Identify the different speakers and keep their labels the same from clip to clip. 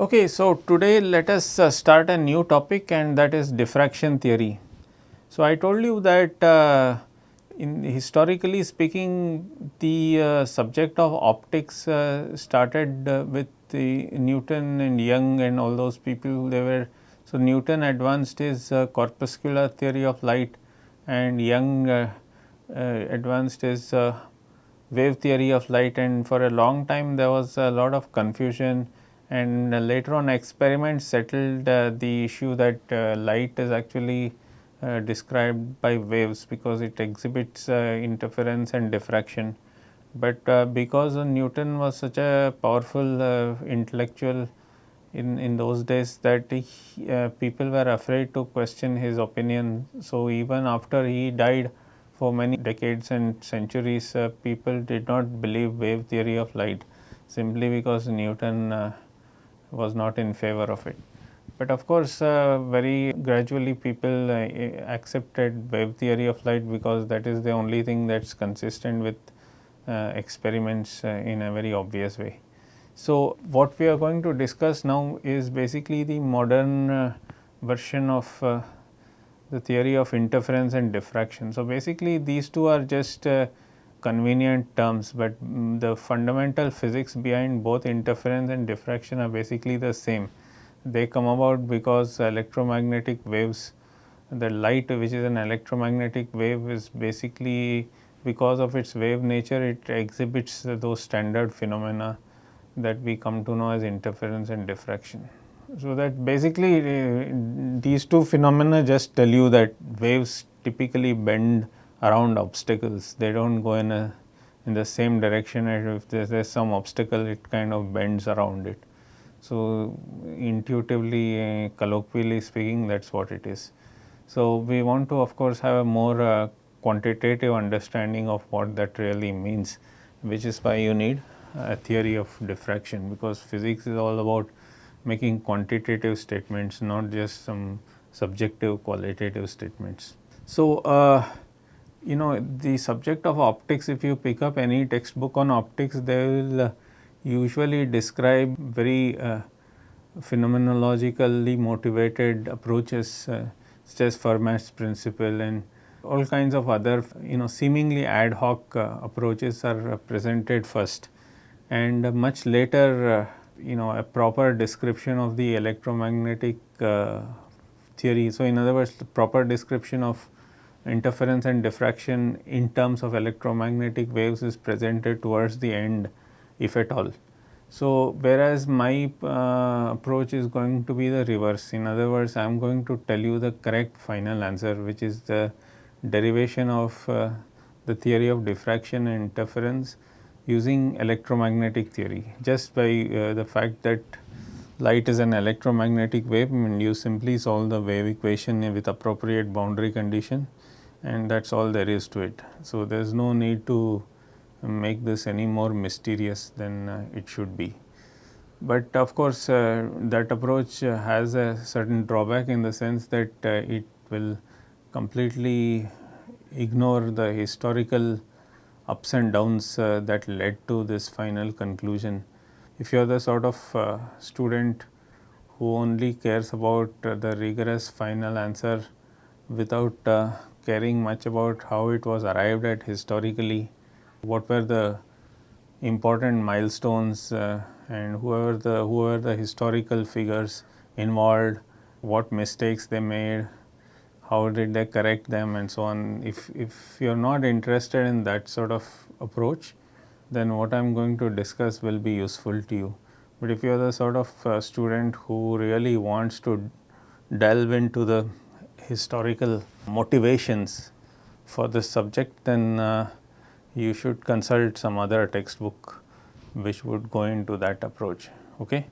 Speaker 1: Okay, so today let us uh, start a new topic and that is diffraction theory. So, I told you that uh, in historically speaking the uh, subject of optics uh, started uh, with the Newton and Young and all those people they were. So, Newton advanced his uh, corpuscular theory of light and Young advanced his wave theory of light and for a long time there was a lot of confusion and later on experiments settled uh, the issue that uh, light is actually uh, described by waves because it exhibits interference and diffraction. But because Newton was such a powerful intellectual in, in those days that he, people were afraid to question his opinion. So, even after he died for many decades and centuries, uh, people did not believe wave theory of light simply because Newton uh, was not in favor of it. But of course, uh, very gradually people uh, accepted wave theory of light because that is the only thing that is consistent with uh, experiments uh, in a very obvious way. So, what we are going to discuss now is basically the modern uh, version of uh, the theory of interference and diffraction. So, basically these two are just convenient terms, but um, the fundamental physics behind both interference and diffraction are basically the same. They come about because electromagnetic waves, the light which is an electromagnetic wave is basically because of its wave nature it exhibits those standard phenomena that we come to know as interference and diffraction. So, that basically uh, these two phenomena just tell you that waves typically bend around obstacles. They do not go in a in the same direction if there is some obstacle it kind of bends around it. So, intuitively uh, colloquially speaking that is what it is. So, we want to of course have a more uh, quantitative understanding of what that really means which is why you need a theory of diffraction because physics is all about making quantitative statements not just some subjective qualitative statements. So, uh, you know the subject of optics if you pick up any textbook on optics they will uh, usually describe very uh, phenomenologically motivated approaches uh, such as Fermat's principle and all kinds of other you know seemingly ad hoc uh, approaches are presented first and much later uh, you know a proper description of the electromagnetic theory. So, in other words the proper description of interference and diffraction in terms of electromagnetic waves is presented towards the end if at all. So, whereas my uh, approach is going to be the reverse. In other words I am going to tell you the correct final answer which is the derivation of uh, the theory of diffraction and interference using electromagnetic theory. Just by uh, the fact that light is an electromagnetic wave and you simply solve the wave equation with appropriate boundary condition and that is all there is to it. So, there is no need to make this any more mysterious than uh, it should be. But of course, uh, that approach has a certain drawback in the sense that uh, it will completely ignore the historical ups and downs uh, that led to this final conclusion. If you are the sort of uh, student who only cares about the rigorous final answer without caring much about how it was arrived at historically, what were the important milestones uh, and whoever the whoever the historical figures involved, what mistakes they made, how did they correct them and so on. If, if you are not interested in that sort of approach, then what I am going to discuss will be useful to you. But if you are the sort of uh, student who really wants to delve into the historical motivations for this subject, then uh, you should consult some other textbook which would go into that approach. Okay.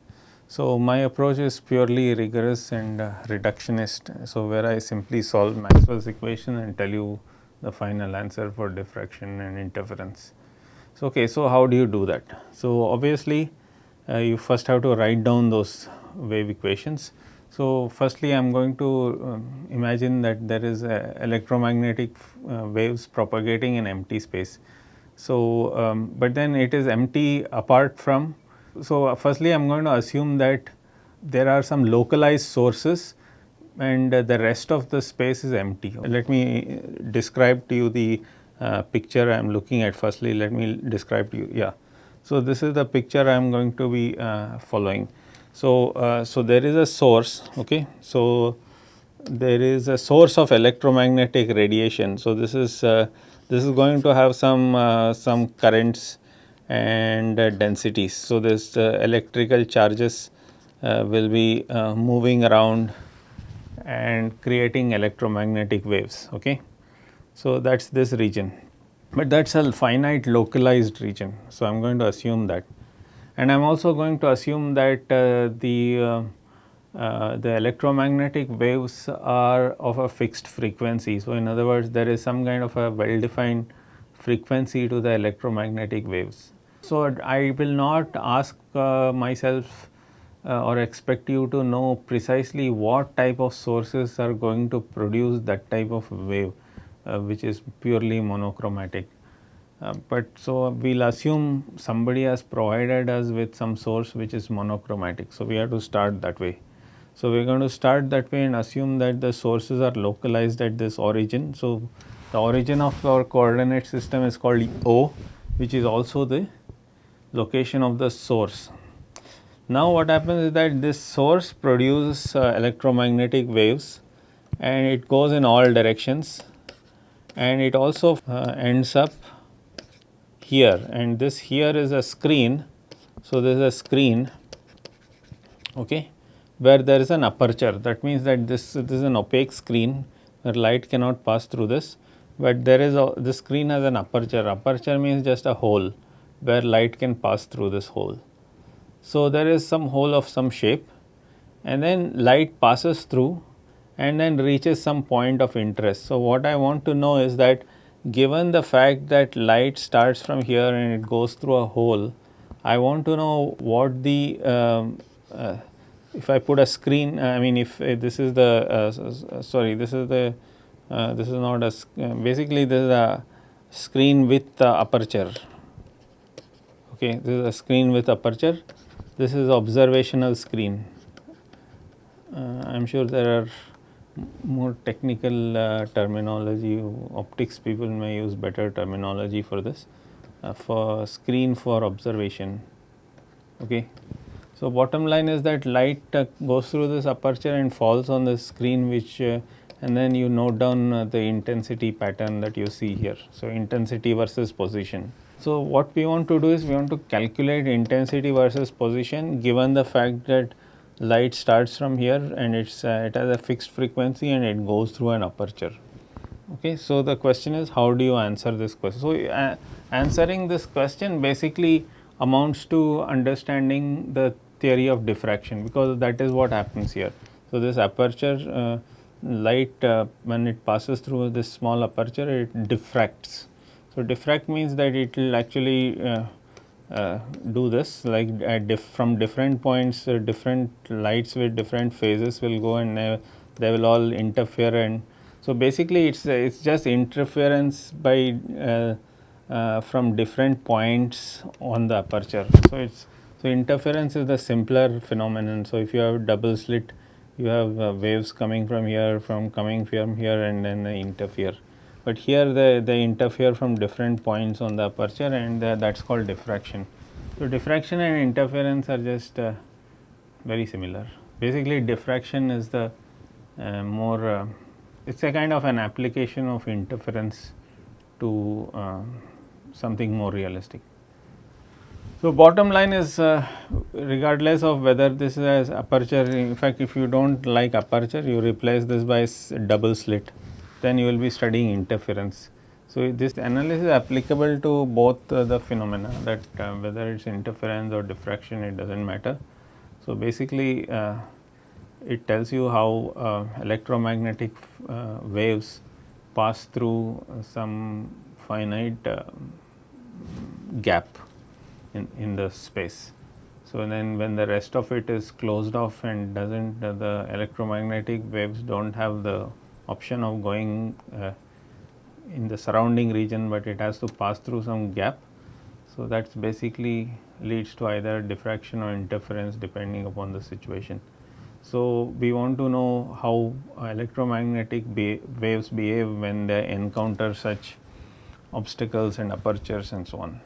Speaker 1: So, my approach is purely rigorous and uh, reductionist. So, where I simply solve Maxwell's equation and tell you the final answer for diffraction and interference. So, okay, so how do you do that? So, obviously, uh, you first have to write down those wave equations so, firstly I am going to um, imagine that there is electromagnetic uh, waves propagating in empty space. So, um, but then it is empty apart from. So, uh, firstly I am going to assume that there are some localized sources and uh, the rest of the space is empty. Let me describe to you the uh, picture I am looking at firstly let me describe to you yeah. So, this is the picture I am going to be uh, following. So, uh, so there is a source okay. So, there is a source of electromagnetic radiation. So, this is uh, this is going to have some uh, some currents and uh, densities. So, this uh, electrical charges uh, will be moving around and creating electromagnetic waves. Okay. So, that is this region, but that is a finite localized region. So, I am going to assume that and I am also going to assume that the uh, the electromagnetic waves are of a fixed frequency. So, in other words there is some kind of a well defined frequency to the electromagnetic waves. So, I will not ask uh, myself uh, or expect you to know precisely what type of sources are going to produce that type of wave uh, which is purely monochromatic. Uh, but so we will assume somebody has provided us with some source which is monochromatic. So, we have to start that way. So, we are going to start that way and assume that the sources are localized at this origin. So, the origin of our coordinate system is called O which is also the location of the source. Now, what happens is that this source produces uh, electromagnetic waves and it goes in all directions and it also uh, ends up here and this here is a screen. So, there is a screen okay, where there is an aperture that means that this, this is an opaque screen where light cannot pass through this, but there is a this screen has an aperture, aperture means just a hole where light can pass through this hole. So, there is some hole of some shape and then light passes through and then reaches some point of interest. So, what I want to know is that given the fact that light starts from here and it goes through a hole, I want to know what the um, uh, if I put a screen, I mean if uh, this is the uh, sorry, this is the uh, this is not a uh, basically this is a screen with aperture. Okay, this is a screen with aperture. This is observational screen. Uh, I am sure there are more technical uh, terminology optics people may use better terminology for this for screen for observation. Okay. So, bottom line is that light uh, goes through this aperture and falls on the screen which uh, and then you note down uh, the intensity pattern that you see here. So, intensity versus position. So, what we want to do is we want to calculate intensity versus position given the fact that light starts from here and it's uh, it has a fixed frequency and it goes through an aperture. Okay, so the question is how do you answer this question? So, uh, answering this question basically amounts to understanding the theory of diffraction because that is what happens here. So, this aperture uh, light uh, when it passes through this small aperture it diffracts. So, diffract means that it will actually uh, uh do this like diff from different points uh, different lights with different phases will go and they will all interfere and so basically it's it's just interference by uh, from different points on the aperture. So, it's so, interference is the simpler phenomenon. So, if you have double slit, you have uh, waves coming from here, from coming from here and then they interfere. But here they, they interfere from different points on the aperture and uh, that is called diffraction. So, diffraction and interference are just uh, very similar. Basically diffraction is the uh, more, uh, it is a kind of an application of interference to uh, something more realistic. So, bottom line is uh, regardless of whether this is aperture in fact if you do not like aperture you replace this by double slit then you will be studying interference. So, this analysis is applicable to both uh, the phenomena that uh, whether it is interference or diffraction it does not matter. So, basically uh, it tells you how uh, electromagnetic uh, waves pass through some finite gap in, in the space. So, then when the rest of it is closed off and does not uh, the electromagnetic waves do not have the option of going uh, in the surrounding region, but it has to pass through some gap. So, that is basically leads to either diffraction or interference depending upon the situation. So, we want to know how electromagnetic be waves behave when they encounter such obstacles and apertures and so on.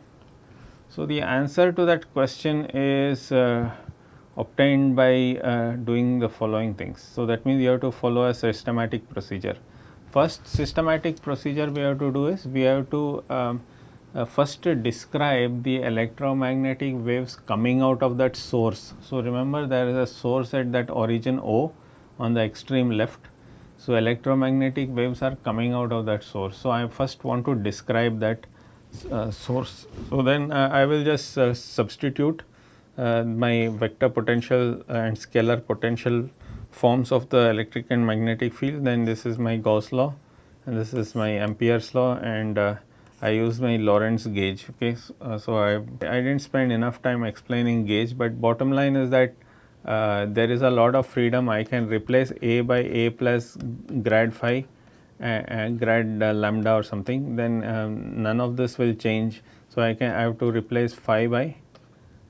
Speaker 1: So, the answer to that question is uh, obtained by uh, doing the following things. So, that means you have to follow a systematic procedure. First systematic procedure we have to do is we have to um, uh, first describe the electromagnetic waves coming out of that source. So, remember there is a source at that origin O on the extreme left. So, electromagnetic waves are coming out of that source. So, I first want to describe that uh, source. So, then uh, I will just uh, substitute my vector potential and scalar potential forms of the electric and magnetic field then this is my Gauss law and this is my Ampere's law and uh, I use my Lorentz gauge okay. So, uh, so, I, I did not spend enough time explaining gauge but bottom line is that uh, there is a lot of freedom I can replace A by A plus grad phi and grad uh, lambda or something then um, none of this will change. So, I can I have to replace phi by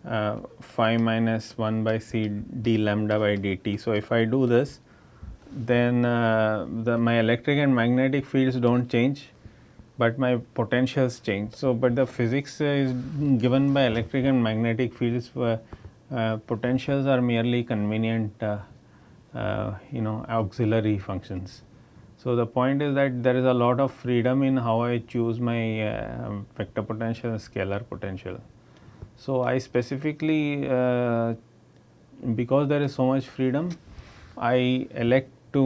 Speaker 1: uh, phi minus 1 by c d lambda by dt. So, if I do this then uh, the my electric and magnetic fields do not change but my potentials change. So, but the physics is given by electric and magnetic fields uh, uh, potentials are merely convenient uh, uh, you know auxiliary functions. So, the point is that there is a lot of freedom in how I choose my uh, vector potential and scalar potential. So, I specifically uh, because there is so much freedom I elect to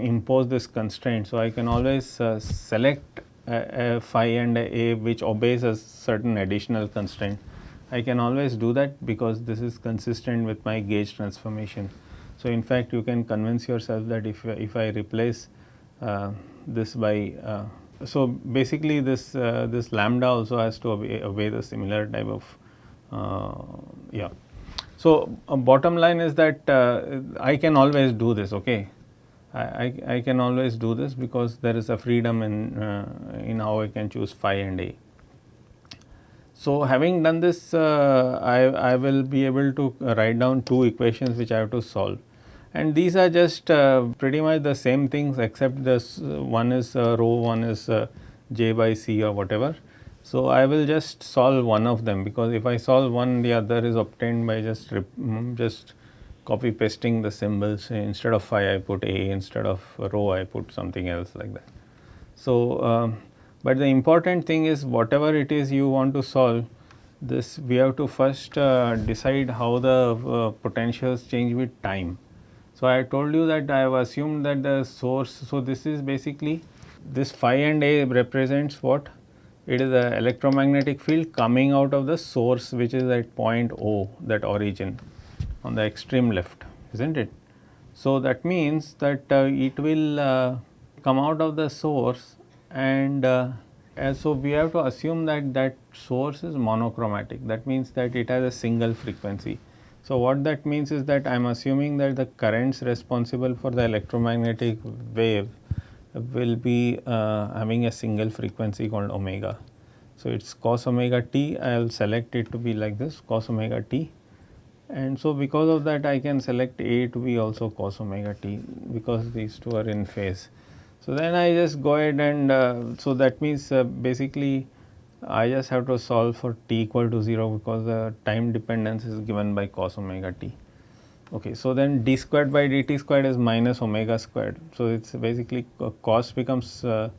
Speaker 1: impose this constraint. So, I can always uh, select a, a phi and a, a which obeys a certain additional constraint. I can always do that because this is consistent with my gauge transformation. So, in fact, you can convince yourself that if, if I replace uh, this by uh, so basically this uh, this lambda also has to obey, obey the similar type of uh, yeah. So, bottom line is that uh, I can always do this okay I, I, can always do this because there is a freedom in, uh, in how I can choose phi and A. So, having done this uh, I, I will be able to write down two equations which I have to solve and these are just uh, pretty much the same things except this uh, one is uh, rho one is uh, j by c or whatever. So, I will just solve one of them because if I solve one the other is obtained by just mm, just copy pasting the symbols instead of phi I put a instead of rho I put something else like that. So, um, but the important thing is whatever it is you want to solve this we have to first uh, decide how the uh, potentials change with time. So, I told you that I have assumed that the source, so this is basically this phi and a represents what? It is the electromagnetic field coming out of the source which is at point O that origin on the extreme left is not it. So, that means that uh, it will uh, come out of the source and uh, so we have to assume that that source is monochromatic that means that it has a single frequency. So, what that means is that I am assuming that the currents responsible for the electromagnetic wave will be uh, having a single frequency called omega. So, it is cos omega t I will select it to be like this cos omega t and so because of that I can select A to be also cos omega t because these two are in phase. So then I just go ahead and uh, so that means uh, basically I just have to solve for t equal to 0 because the time dependence is given by cos omega t. Okay, so then d squared by dt squared is minus omega squared. So it's basically cos becomes uh,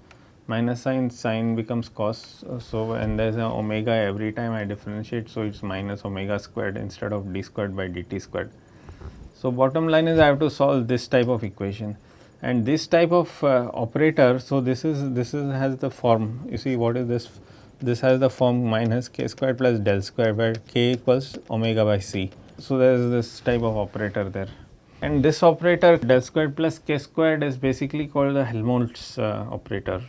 Speaker 1: minus sign sine becomes cos. So, and there is a omega every time I differentiate. So, it is minus omega squared instead of d squared by dt squared. So, bottom line is I have to solve this type of equation and this type of uh, operator. So, this is this is has the form you see what is this this has the form minus k squared plus del square where k equals omega by c. So, there is this type of operator there and this operator del squared plus k squared is basically called the Helmholtz uh, operator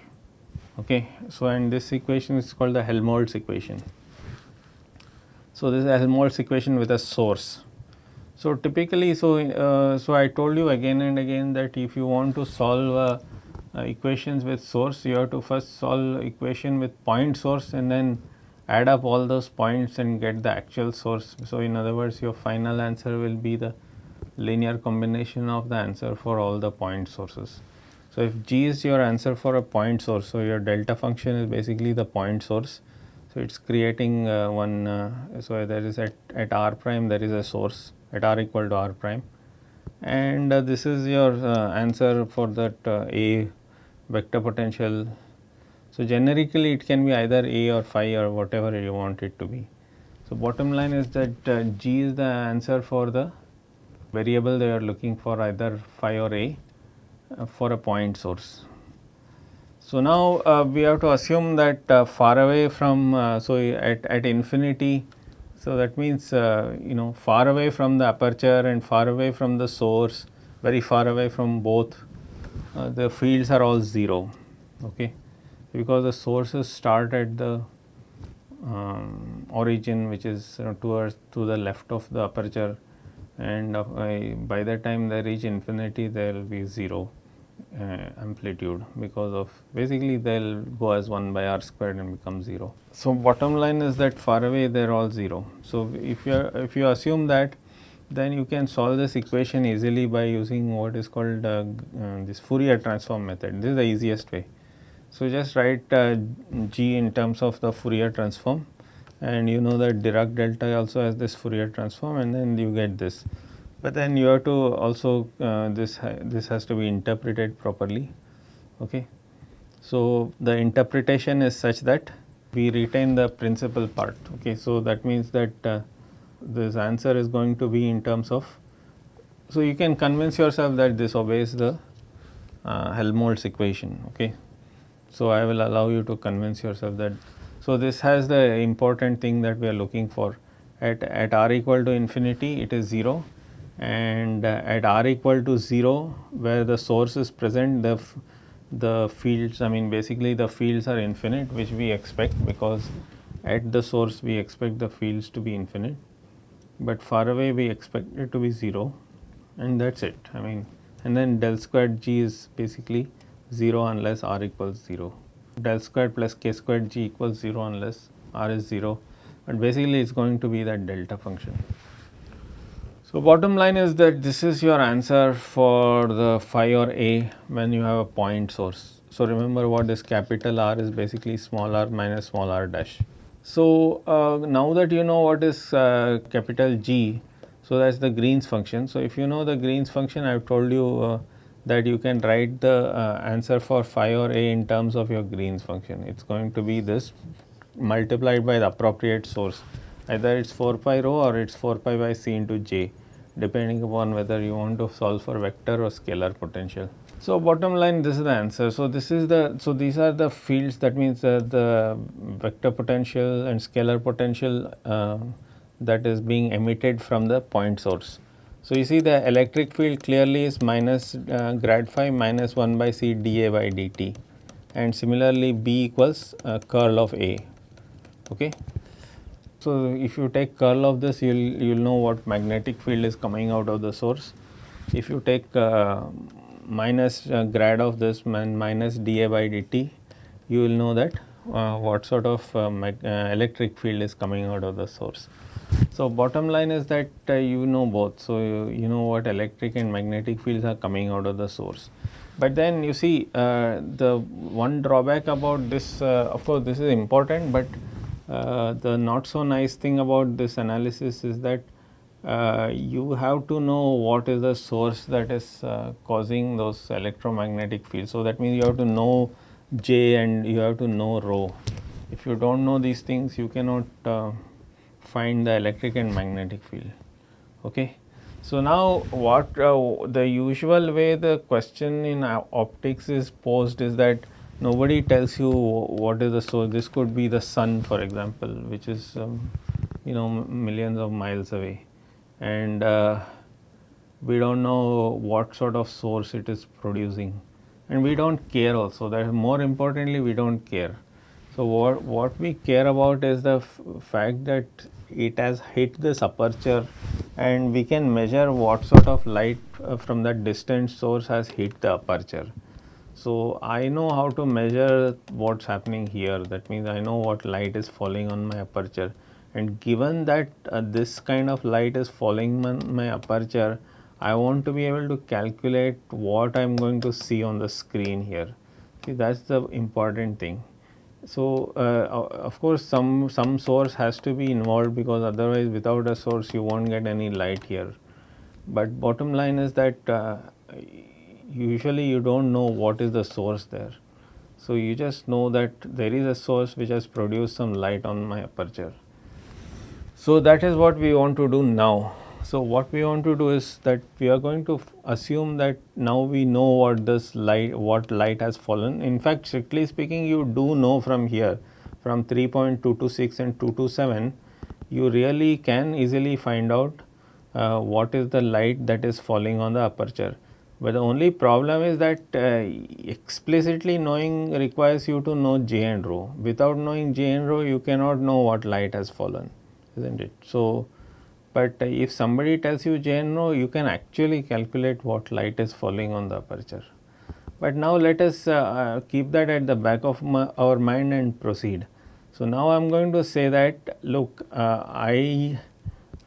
Speaker 1: Okay. So, and this equation is called the Helmholtz equation. So, this is a Helmholtz equation with a source. So, typically, so, uh, so I told you again and again that if you want to solve uh, uh, equations with source, you have to first solve equation with point source and then add up all those points and get the actual source. So, in other words your final answer will be the linear combination of the answer for all the point sources. So, if g is your answer for a point source, so your delta function is basically the point source. So, it is creating uh, one, uh, so there is at, at r prime there is a source at r equal to r prime and uh, this is your uh, answer for that uh, A vector potential. So, generically it can be either A or phi or whatever you want it to be. So, bottom line is that uh, G is the answer for the variable they are looking for either phi or A uh, for a point source. So, now uh, we have to assume that far away from, so at, at infinity so, that means uh, you know far away from the aperture and far away from the source, very far away from both, uh, the fields are all 0, okay, because the sources start at the um, origin which is uh, towards to the left of the aperture and uh, by the time they reach infinity there will be 0 uh, amplitude because of basically they will go as 1 by r squared and become 0. So, bottom line is that far away they are all 0. So, if you if you assume that then you can solve this equation easily by using what is called uh, uh, this Fourier transform method. This is the easiest way. So, just write uh, g in terms of the Fourier transform. And you know that Dirac delta also has this Fourier transform and then you get this. But then you have to also uh, this ha this has to be interpreted properly. Okay? So the interpretation is such that we retain the principal part. Okay? So that means that uh, this answer is going to be in terms of so you can convince yourself that this obeys the uh, Helmholtz equation. Okay so I will allow you to convince yourself that so this has the important thing that we are looking for. At at r equal to infinity it is 0 and uh, at r equal to 0 where the source is present the the fields I mean basically the fields are infinite which we expect because at the source we expect the fields to be infinite. But far away we expect it to be 0 and that is it. I mean and then del squared g is basically 0 unless r equals 0 del squared plus k squared g equals 0 unless r is 0 but basically it is going to be that delta function. So, bottom line is that this is your answer for the phi or a when you have a point source. So, remember what this capital R is basically small r minus small r dash. So, uh, now that you know what is uh, capital G, so that is the Green's function. So, if you know the Green's function I have told you uh, that you can write the uh, answer for phi or a in terms of your Green's function. It is going to be this multiplied by the appropriate source either it is 4 pi rho or it is 4 pi by c into j depending upon whether you want to solve for vector or scalar potential. So, bottom line this is the answer. So, this is the so these are the fields that means uh, the vector potential and scalar potential uh, that is being emitted from the point source. So, you see the electric field clearly is minus uh, grad phi minus 1 by c dA by dt and similarly B equals uh, curl of A. Okay. So, if you take curl of this you will you will know what magnetic field is coming out of the source. If you take uh, minus uh, grad of this and minus dA by dt you will know that uh, what sort of uh, electric field is coming out of the source. So, bottom line is that uh, you know both. So, you, you, know what electric and magnetic fields are coming out of the source. But then you see the one drawback about this of course, this is important, but uh, the not so nice thing about this analysis is that uh, you have to know what is the source that is uh, causing those electromagnetic fields. So, that means you have to know J and you have to know rho. If you do not know these things you cannot uh, find the electric and magnetic field. Okay. So, now what uh, the usual way the question in optics is posed is that nobody tells you what is the source. This could be the sun, for example, which is um, you know millions of miles away, and uh, we don't know what sort of source it is producing, and we don't care also. That more importantly, we don't care. So what what we care about is the fact that it has hit this aperture and we can measure what sort of light uh, from that distant source has hit the aperture. So, I know how to measure what is happening here that means I know what light is falling on my aperture and given that uh, this kind of light is falling on my aperture I want to be able to calculate what I am going to see on the screen here. See that is the important thing. So, uh, of course, some, some source has to be involved because otherwise without a source you will not get any light here. But bottom line is that uh, usually you do not know what is the source there. So, you just know that there is a source which has produced some light on my aperture. So, that is what we want to do now. So, what we want to do is that we are going to assume that now we know what this light, what light has fallen. In fact, strictly speaking, you do know from here from 3.226 and 227, you really can easily find out uh, what is the light that is falling on the aperture. But the only problem is that uh, explicitly knowing requires you to know J and rho. Without knowing J and rho, you cannot know what light has fallen, isn't it? So, but if somebody tells you J and rho, you can actually calculate what light is falling on the aperture. But now let us uh, uh, keep that at the back of our mind and proceed. So now I am going to say that look uh, I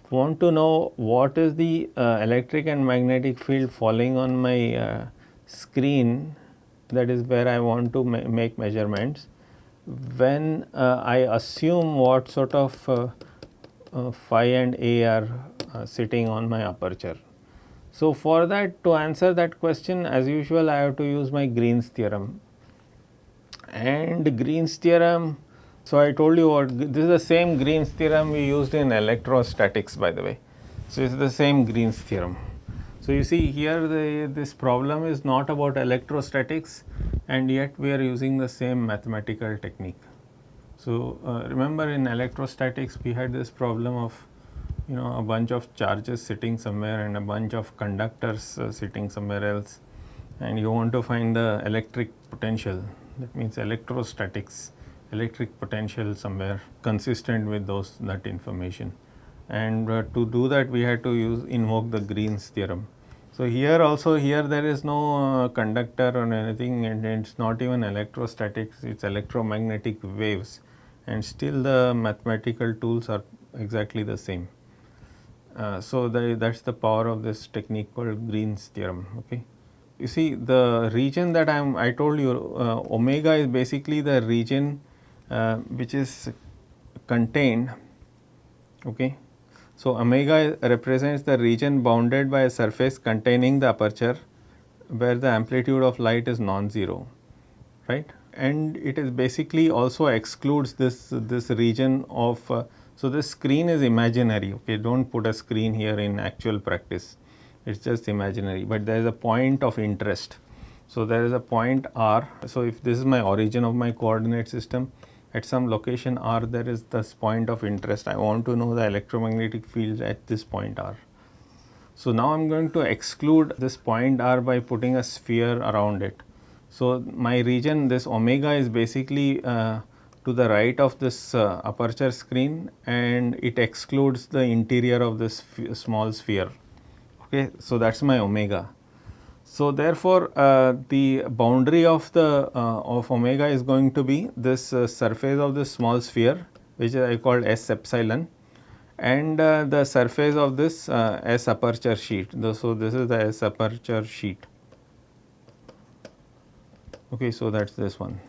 Speaker 1: want to know what is the uh, electric and magnetic field falling on my uh, screen that is where I want to ma make measurements when uh, I assume what sort of uh, phi and A are uh, sitting on my aperture. So, for that to answer that question as usual I have to use my Green's theorem and Green's theorem. So, I told you what this is the same Green's theorem we used in electrostatics by the way. So, it is the same Green's theorem. So, you see here the, this problem is not about electrostatics and yet we are using the same mathematical technique. So, uh, remember in electrostatics we had this problem of you know a bunch of charges sitting somewhere and a bunch of conductors uh, sitting somewhere else. And you want to find the electric potential. That means electrostatics electric potential somewhere consistent with those that information. And uh, to do that we had to use invoke the Green's theorem. So, here also here there is no uh, conductor or anything and it is not even electrostatics it is electromagnetic waves and still the mathematical tools are exactly the same. Uh, so, that is the power of this technique called Green's theorem. Okay. You see the region that I am I told you uh, omega is basically the region uh, which is contained. Okay. So, omega represents the region bounded by a surface containing the aperture where the amplitude of light is non-zero, right and it is basically also excludes this this region of uh, so this screen is imaginary okay? Do not put a screen here in actual practice. It is just imaginary but there is a point of interest. So there is a point r. So if this is my origin of my coordinate system at some location r there is this point of interest. I want to know the electromagnetic field at this point r. So now i'm going to exclude this point r by putting a sphere around it so, my region this omega is basically uh, to the right of this uh, aperture screen and it excludes the interior of this small sphere. Okay. So, that is my omega. So, therefore, uh, the boundary of the uh, of omega is going to be this uh, surface of this small sphere which I called S epsilon and uh, the surface of this S aperture sheet. So, this is the S aperture sheet okay so that is this one.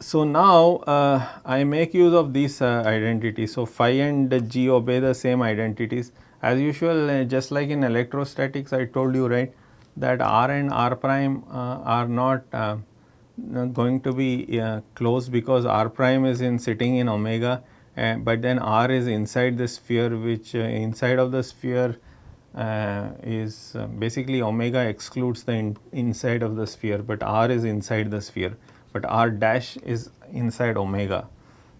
Speaker 1: So now uh, I make use of these uh, identities. So phi and g obey the same identities as usual uh, just like in electrostatics I told you right that r and r prime uh, are not uh, going to be uh, close because r prime is in sitting in omega but then r is inside the sphere which inside of the sphere uh, is uh, basically omega excludes the in inside of the sphere, but r is inside the sphere, but r dash is inside omega.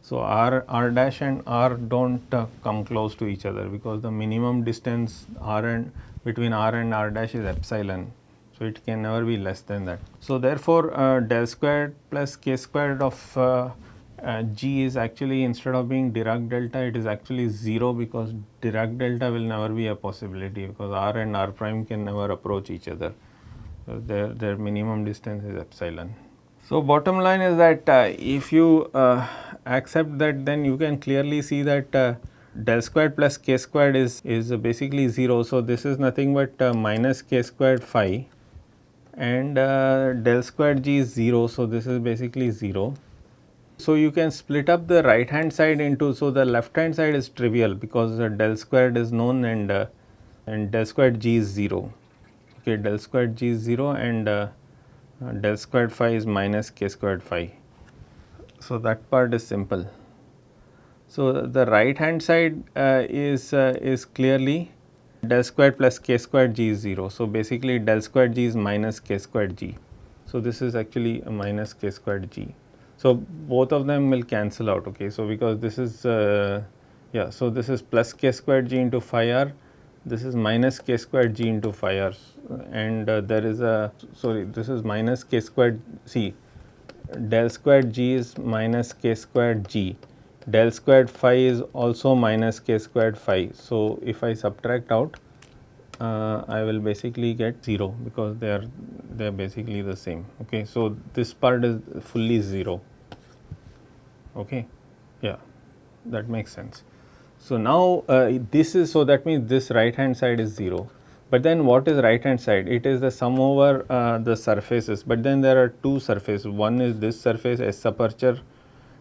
Speaker 1: So, r, r dash and r do not uh, come close to each other because the minimum distance r and between r and r dash is epsilon. So, it can never be less than that. So, therefore, uh, del squared plus k squared of uh, G is actually instead of being Dirac delta it is actually 0 because Dirac delta will never be a possibility because R and R prime can never approach each other. So, their, their minimum distance is epsilon. So, bottom line is that uh, if you uh, accept that then you can clearly see that uh, del squared plus k squared is, is basically 0. So, this is nothing but uh, minus k squared phi and uh, del squared g is 0. So, this is basically 0. So, you can split up the right hand side into, so the left hand side is trivial because uh, del squared is known and, uh, and del squared g is 0, okay, del squared g is 0 and uh, uh, del squared phi is minus k squared phi. So, that part is simple. So, the right hand side uh, is, uh, is clearly del squared plus k squared g is 0. So, basically del squared g is minus k squared g. So, this is actually a minus k squared g. So, both of them will cancel out okay. So, because this is uh, yeah. So, this is plus k squared g into phi r this is minus k squared g into phi r and uh, there is a sorry this is minus k squared c del squared g is minus k squared g del squared phi is also minus k squared phi. So, if I subtract out uh, I will basically get 0 because they are they are basically the same okay. So, this part is fully 0 okay yeah that makes sense. So, now uh, this is so that means this right hand side is 0, but then what is right hand side? It is the sum over uh, the surfaces, but then there are two surfaces, one is this surface S aperture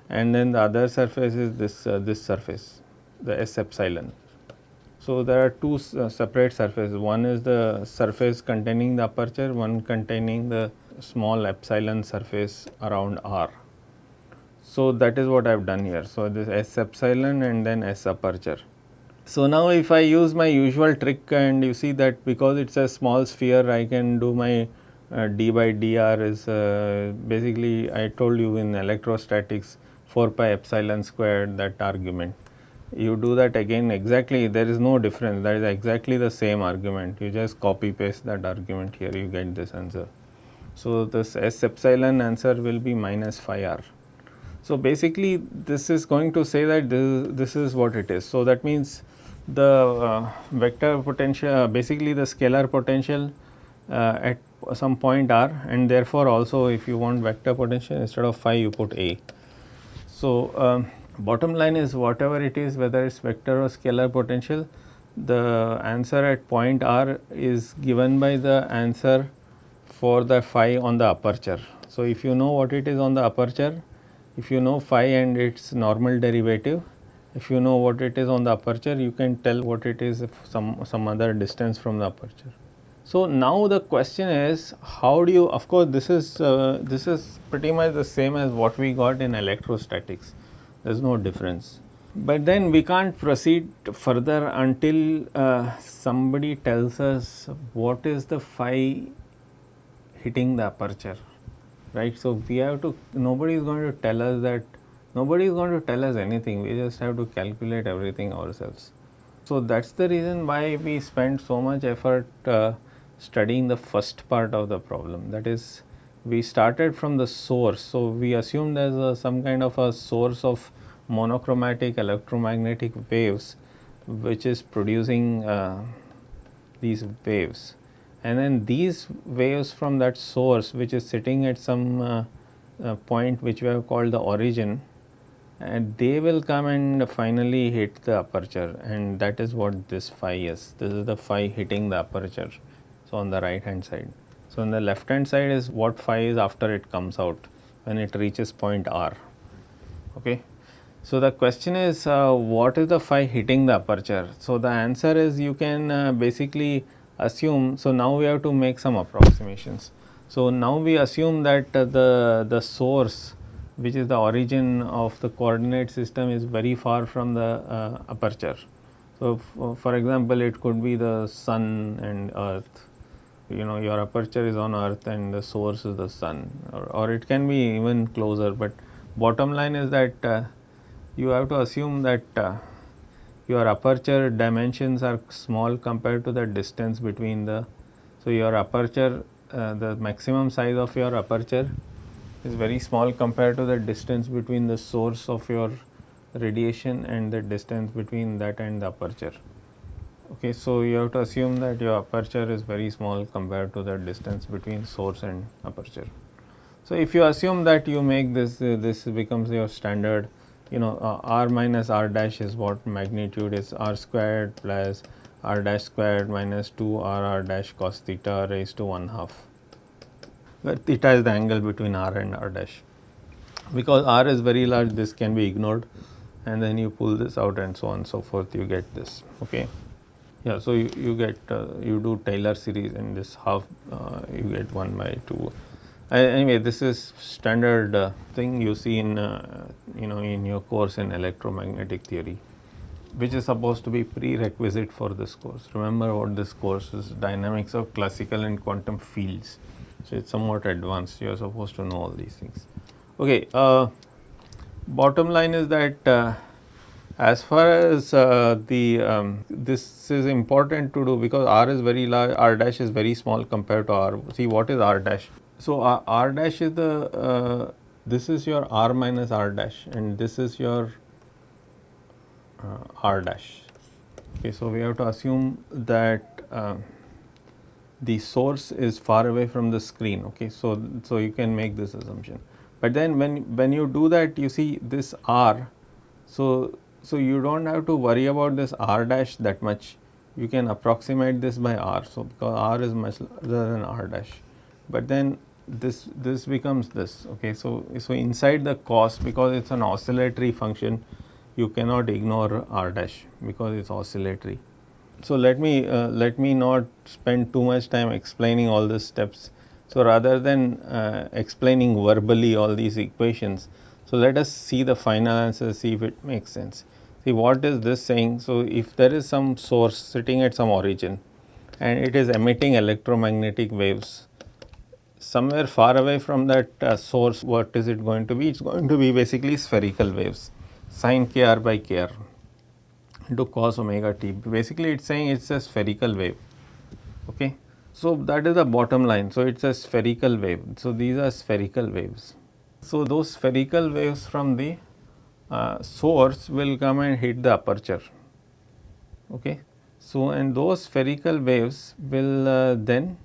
Speaker 1: and then the other surface is this uh, this surface the S epsilon. So, there are two uh, separate surfaces, one is the surface containing the aperture, one containing the small epsilon surface around R. So, that is what I have done here. So, this S epsilon and then S aperture. So, now if I use my usual trick and you see that because it is a small sphere I can do my uh, d by dr is uh, basically I told you in electrostatics 4 pi epsilon squared that argument. You do that again exactly there is no difference that is exactly the same argument you just copy paste that argument here you get this answer. So, this S epsilon answer will be minus phi r. So, basically this is going to say that this, this is what it is. So, that means the uh, vector potential uh, basically the scalar potential uh, at some point r and therefore, also if you want vector potential instead of phi you put a. So, um, bottom line is whatever it is whether it is vector or scalar potential the answer at point r is given by the answer for the phi on the aperture. So, if you know what it is on the aperture if you know phi and its normal derivative, if you know what it is on the aperture, you can tell what it is some, some other distance from the aperture. So, now the question is how do you of course, this is uh, this is pretty much the same as what we got in electrostatics there is no difference. But then we can't proceed further until uh, somebody tells us what is the phi hitting the aperture right. So, we have to nobody is going to tell us that nobody is going to tell us anything we just have to calculate everything ourselves. So, that is the reason why we spend so much effort uh, studying the first part of the problem that is we started from the source. So, we assumed there is some kind of a source of monochromatic electromagnetic waves which is producing uh, these waves and then these waves from that source which is sitting at some uh, uh, point which we have called the origin and they will come and finally hit the aperture and that is what this phi is. This is the phi hitting the aperture. So, on the right hand side. So, on the left hand side is what phi is after it comes out when it reaches point r. Okay. So, the question is uh, what is the phi hitting the aperture? So, the answer is you can uh, basically assume, so now we have to make some approximations. So, now we assume that uh, the, the source which is the origin of the coordinate system is very far from the uh, aperture. So, for example, it could be the sun and earth, you know your aperture is on earth and the source is the sun or, or it can be even closer, but bottom line is that uh, you have to assume that uh, your aperture dimensions are small compared to the distance between the. So, your aperture uh, the maximum size of your aperture is very small compared to the distance between the source of your radiation and the distance between that and the aperture. Okay, so you have to assume that your aperture is very small compared to the distance between source and aperture. So if you assume that you make this, uh, this becomes your standard, you know, uh, r minus r dash is what magnitude is r squared plus r dash squared minus 2 r r dash cos theta raised to 1 half. Where theta is the angle between r and r dash. Because r is very large, this can be ignored and then you pull this out and so on and so forth, you get this, okay. Yeah, so you, you get, uh, you do Taylor series in this half, uh, you get 1 by 2. Anyway, this is standard uh, thing you see in, uh, you know, in your course in electromagnetic theory, which is supposed to be prerequisite for this course. Remember what this course is, dynamics of classical and quantum fields. So, it is somewhat advanced, you are supposed to know all these things. Okay, uh, bottom line is that uh, as far as uh, the um, this is important to do because r is very large, r dash is very small compared to r. See what is r dash? So r, r dash is the uh, this is your r minus r dash and this is your uh, r dash. Okay, so we have to assume that uh, the source is far away from the screen. Okay, so so you can make this assumption. But then when when you do that, you see this r. So so you don't have to worry about this r dash that much. You can approximate this by r. So because r is much larger than r dash. But then this this becomes this. Okay. So so inside the cos because it's an oscillatory function, you cannot ignore r dash because it's oscillatory. So let me uh, let me not spend too much time explaining all these steps. So rather than uh, explaining verbally all these equations, so let us see the final answer, see if it makes sense. See what is this saying? So, if there is some source sitting at some origin and it is emitting electromagnetic waves somewhere far away from that uh, source what is it going to be? It is going to be basically spherical waves sine kr by kr into cos omega t. Basically it is saying it is a spherical wave. Okay. So, that is the bottom line. So, it is a spherical wave. So, these are spherical waves. So, those spherical waves from the uh, source will come and hit the aperture. Okay. So, and those spherical waves will uh, then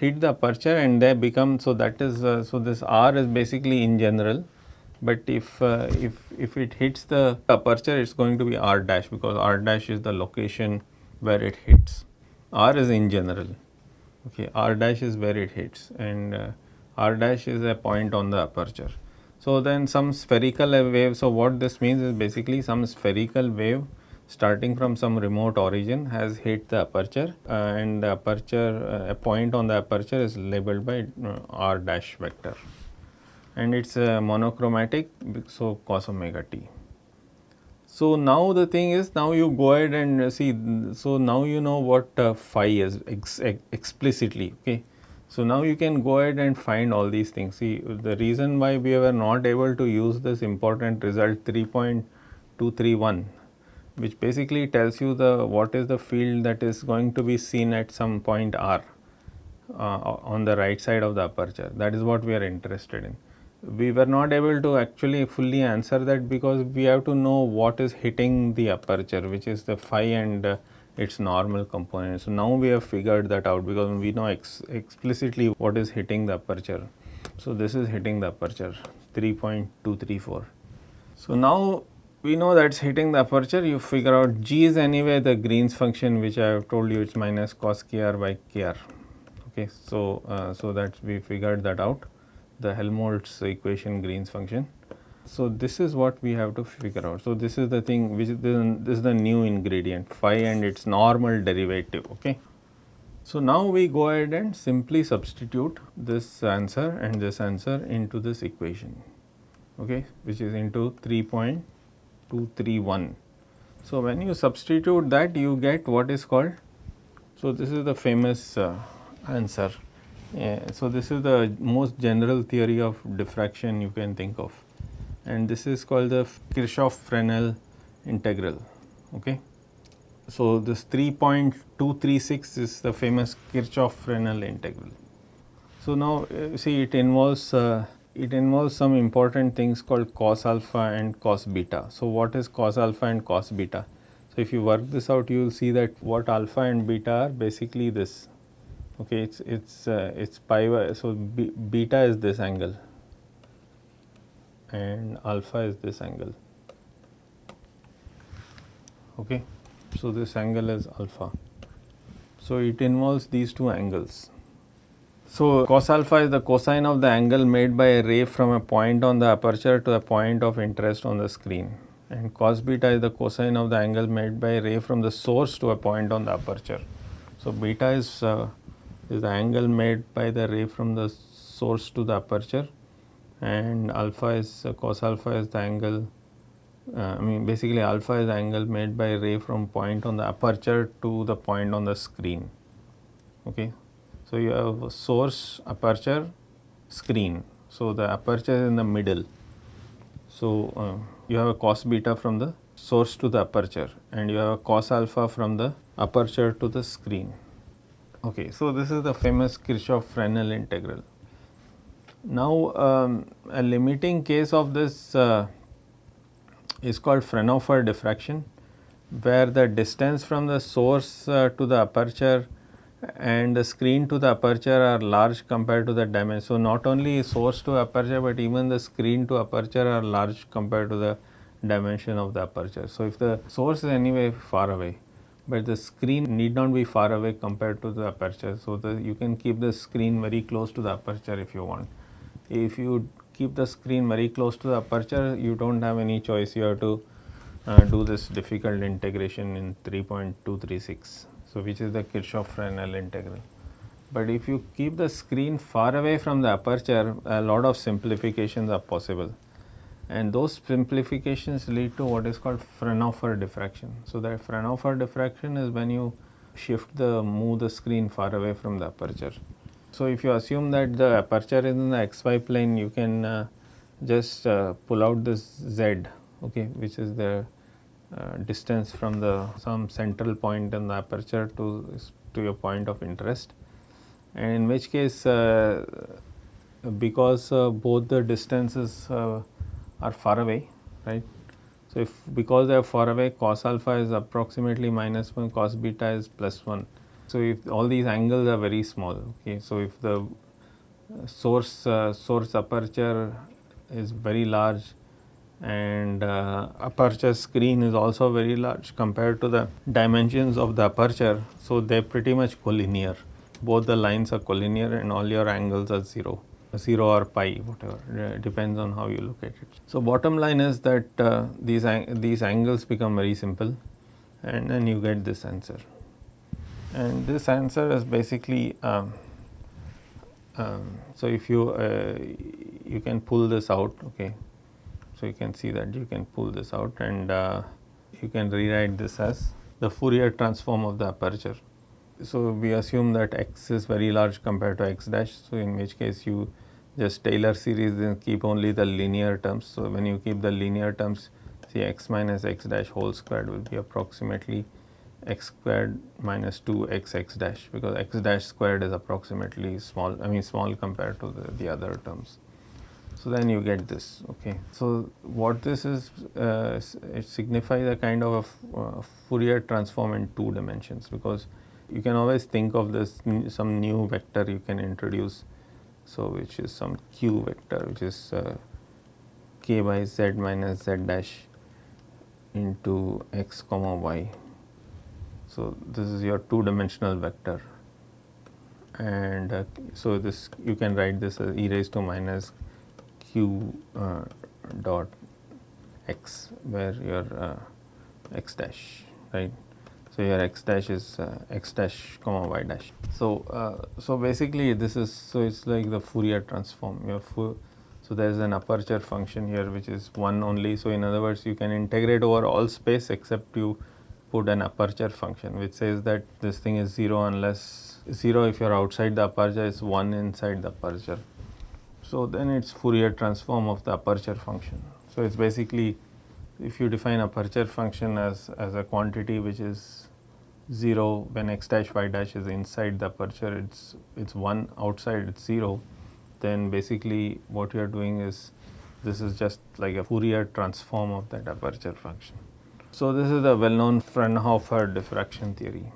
Speaker 1: hit the aperture and they become, so that is, uh, so this R is basically in general, but if, uh, if, if it hits the aperture it is going to be R dash because R dash is the location where it hits. R is in general, okay, R dash is where it hits and uh, R dash is a point on the aperture. So, then some spherical wave. So, what this means is basically some spherical wave starting from some remote origin has hit the aperture uh, and the aperture uh, a point on the aperture is labeled by uh, r dash vector and it is monochromatic so cos omega t. So, now the thing is now you go ahead and see so now you know what uh, phi is ex explicitly okay so, now you can go ahead and find all these things. See the reason why we were not able to use this important result 3.231 which basically tells you the what is the field that is going to be seen at some point r uh, on the right side of the aperture that is what we are interested in. We were not able to actually fully answer that because we have to know what is hitting the aperture which is the phi and uh, its normal component. So, now we have figured that out because we know ex explicitly what is hitting the aperture. So, this is hitting the aperture 3.234. So, now we know that is hitting the aperture you figure out g is anyway the Green's function which I have told you it is minus cos kr by kr. Okay. So, uh, so that we figured that out the Helmholtz equation Green's function. So, this is what we have to figure out. So, this is the thing which is the, this is the new ingredient phi and its normal derivative. Okay. So, now we go ahead and simply substitute this answer and this answer into this equation okay, which is into 3.231. So, when you substitute that you get what is called, so this is the famous uh, answer. Yeah, so, this is the most general theory of diffraction you can think of and this is called the Kirchhoff-Fresnel integral. Okay. So, this 3.236 is the famous Kirchhoff-Fresnel integral. So, now uh, see it involves uh, it involves some important things called cos alpha and cos beta. So, what is cos alpha and cos beta? So, if you work this out you will see that what alpha and beta are basically this okay it's it's uh, it's pi so b, beta is this angle and alpha is this angle okay so this angle is alpha so it involves these two angles so cos alpha is the cosine of the angle made by a ray from a point on the aperture to a point of interest on the screen. And cos beta is the cosine of the angle made by a ray from the source to a point on the aperture. So beta is, uh, is the angle made by the ray from the source to the aperture. And alpha is uh, cos alpha is the angle uh, I mean basically alpha is the angle made by ray from point on the aperture to the point on the screen. Okay so you have a source aperture screen. So the aperture is in the middle. So uh, you have a cos beta from the source to the aperture and you have a cos alpha from the aperture to the screen. Okay so this is the famous kirchhoff fresnel integral. Now um, a limiting case of this uh, is called Fraunhofer diffraction where the distance from the source uh, to the aperture and the screen to the aperture are large compared to the dimension. So, not only source to aperture, but even the screen to aperture are large compared to the dimension of the aperture. So, if the source is anyway far away, but the screen need not be far away compared to the aperture. So, the, you can keep the screen very close to the aperture if you want. If you keep the screen very close to the aperture, you do not have any choice, you have to uh, do this difficult integration in 3.236. So, which is the Kirchhoff Fresnel integral. But if you keep the screen far away from the aperture, a lot of simplifications are possible. And those simplifications lead to what is called Fraunhofer diffraction. So, that Fraunhofer diffraction is when you shift the move the screen far away from the aperture. So, if you assume that the aperture is in the xy plane, you can uh, just uh, pull out this z, okay, which is the uh, distance from the some central point in the aperture to to your point of interest, and in which case, uh, because uh, both the distances uh, are far away, right? So, if because they are far away, cos alpha is approximately minus 1, cos beta is plus 1 so, if all these angles are very small, okay. So, if the source uh, source aperture is very large and uh, aperture screen is also very large compared to the dimensions of the aperture. So, they are pretty much collinear. Both the lines are collinear and all your angles are 0 0 or pi whatever. Uh, depends on how you look at it. So, bottom line is that uh, these these angles become very simple. And then you get this answer. And this answer is basically um, um, so if you uh, you can pull this out okay so you can see that you can pull this out and uh, you can rewrite this as the Fourier transform of the aperture. So we assume that x is very large compared to x dash. So in which case you just Taylor series and keep only the linear terms. So when you keep the linear terms see x minus x dash whole squared will be approximately x squared minus 2 x x dash because x dash squared is approximately small I mean small compared to the, the other terms. So, then you get this okay. So, what this is uh, it signifies a kind of a uh, Fourier transform in two dimensions because you can always think of this some new vector you can introduce. So, which is some q vector which is uh, k by z minus z dash into x comma y so, this is your two dimensional vector and uh, so this you can write this as e raised to minus q uh, dot x where your uh, x dash right. So, your x dash is uh, x dash comma y dash. So, uh, so basically this is so it is like the Fourier transform your so there is an aperture function here which is 1 only. So, in other words you can integrate over all space except you put an aperture function which says that this thing is 0 unless 0 if you are outside the aperture is 1 inside the aperture. So, then it is Fourier transform of the aperture function. So, it is basically if you define aperture function as, as a quantity which is 0 when x dash y dash is inside the aperture it is it is 1 outside it is 0 then basically what you are doing is this is just like a Fourier transform of that aperture function. So, this is the well known Fraunhofer diffraction theory.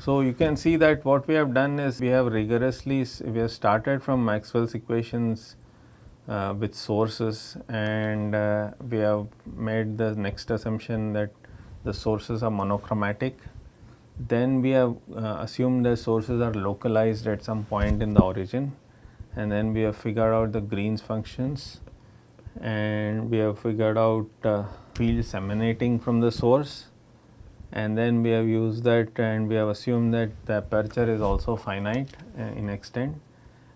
Speaker 1: So, you can see that what we have done is we have rigorously we have started from Maxwell's equations uh, with sources and uh, we have made the next assumption that the sources are monochromatic. Then we have uh, assumed the sources are localized at some point in the origin. And then we have figured out the Green's functions. And we have figured out uh, fields emanating from the source and then we have used that and we have assumed that the aperture is also finite uh, in extent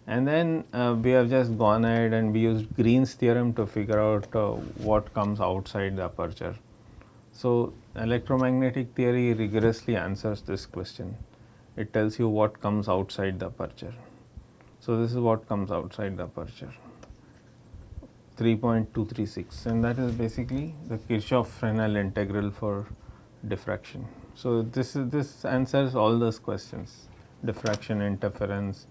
Speaker 1: and then uh, we have just gone ahead and we used Green's theorem to figure out uh, what comes outside the aperture. So, electromagnetic theory rigorously answers this question. It tells you what comes outside the aperture. So, this is what comes outside the aperture 3.236 and that is basically the Kirchhoff-Fresnel integral for diffraction. So, this is this answers all those questions diffraction, interference,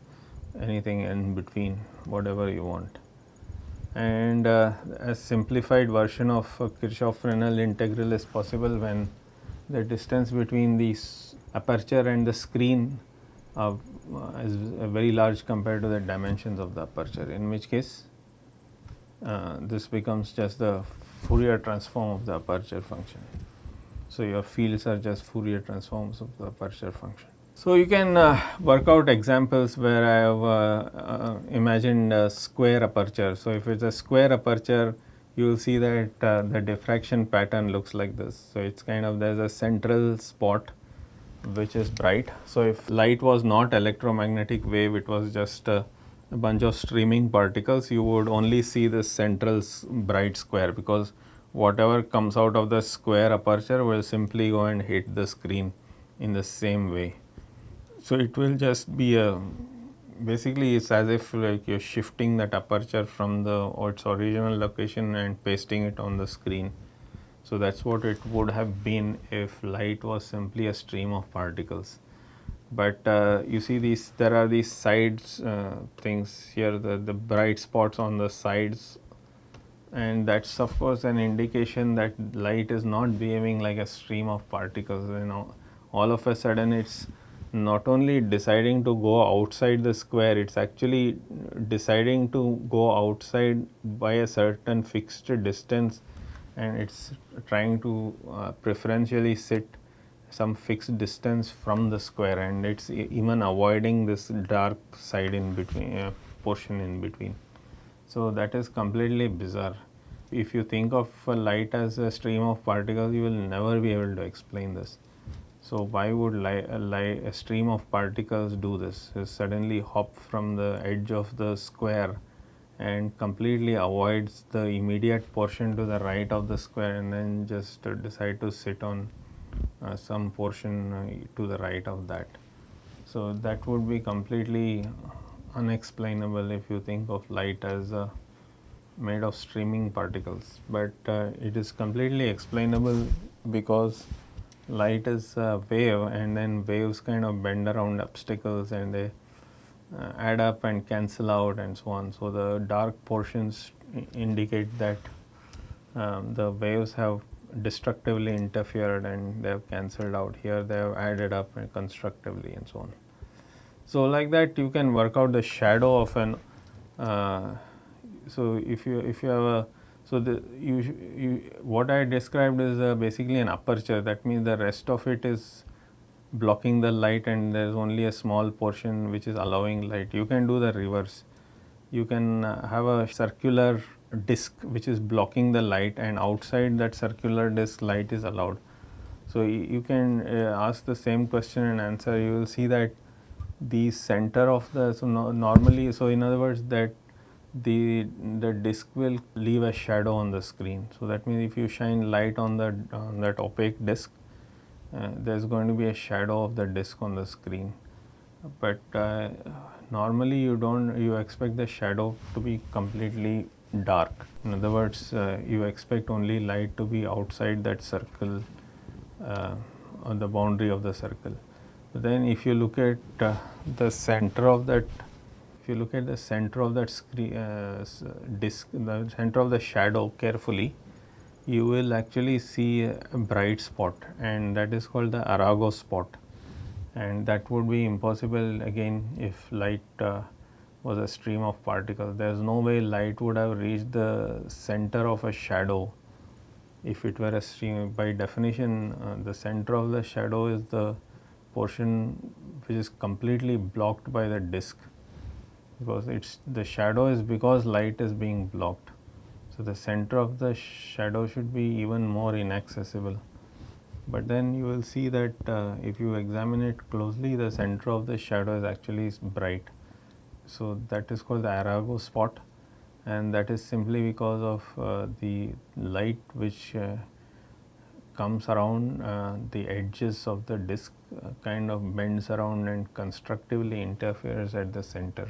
Speaker 1: anything in between whatever you want. And uh, a simplified version of Kirchhoff-Fresnel integral is possible when the distance between the aperture and the screen uh, is very large compared to the dimensions of the aperture in which case uh, this becomes just the Fourier transform of the aperture function. So, your fields are just Fourier transforms of the aperture function. So, you can uh, work out examples where I have uh, uh, imagined a square aperture. So, if it is a square aperture, you will see that uh, the diffraction pattern looks like this. So, it is kind of there is a central spot which is bright. So, if light was not electromagnetic wave, it was just a, a bunch of streaming particles, you would only see this central bright square because whatever comes out of the square aperture will simply go and hit the screen in the same way. So, it will just be a basically it is as if like you are shifting that aperture from the its original location and pasting it on the screen. So, that is what it would have been if light was simply a stream of particles. But uh, you see these there are these sides uh, things here the, the bright spots on the sides and that is of course an indication that light is not behaving like a stream of particles you know. All of a sudden it is not only deciding to go outside the square it is actually deciding to go outside by a certain fixed distance. And it is trying to uh, preferentially sit some fixed distance from the square. And it is even avoiding this dark side in between uh, portion in between. So, that is completely bizarre. If you think of light as a stream of particles, you will never be able to explain this. So, why would a, a stream of particles do this? It suddenly hop from the edge of the square and completely avoids the immediate portion to the right of the square and then just decide to sit on uh, some portion uh, to the right of that. So, that would be completely unexplainable if you think of light as uh, made of streaming particles, but uh, it is completely explainable because light is a wave and then waves kind of bend around obstacles and they uh, add up and cancel out and so on. So, the dark portions indicate that um, the waves have destructively interfered and they have cancelled out here they have added up and constructively and so on. So, like that you can work out the shadow of an uh, so, if you if you have a so the you, you what I described is uh, basically an aperture that means the rest of it is blocking the light and there is only a small portion which is allowing light. You can do the reverse. You can uh, have a circular disc which is blocking the light and outside that circular disc light is allowed. So, you can uh, ask the same question and answer you will see that the center of the so no, normally so in other words that the the disk will leave a shadow on the screen. So, that means if you shine light on that on that opaque disk, uh, there is going to be a shadow of the disk on the screen. But uh, normally you do not you expect the shadow to be completely dark. In other words, uh, you expect only light to be outside that circle uh, on the boundary of the circle. Then if you look at uh, the center of that if you look at the center of that screen, uh, disk, the center of the shadow carefully, you will actually see a bright spot and that is called the Arago spot and that would be impossible again if light uh, was a stream of particles. There is no way light would have reached the center of a shadow if it were a stream. By definition, uh, the center of the shadow is the portion which is completely blocked by the disk because it's the shadow is because light is being blocked. So, the center of the shadow should be even more inaccessible but then you will see that uh, if you examine it closely the center of the shadow is actually bright. So, that is called the Arago spot and that is simply because of uh, the light which uh, comes around uh, the edges of the disk uh, kind of bends around and constructively interferes at the center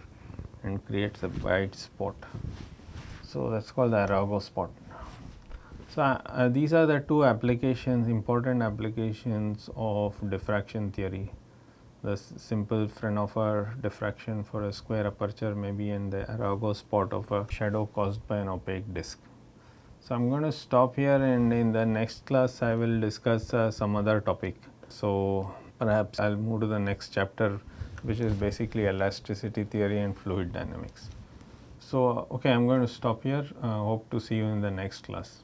Speaker 1: and creates a bright spot. So, that is called the Arago spot. So, uh, uh, these are the two applications important applications of diffraction theory. The simple Fraunhofer diffraction for a square aperture maybe in the Arago spot of a shadow caused by an opaque disk. So, I am going to stop here and in the next class I will discuss uh, some other topic. So, perhaps I will move to the next chapter which is basically elasticity theory and fluid dynamics. So, okay, I am going to stop here. Uh, hope to see you in the next class.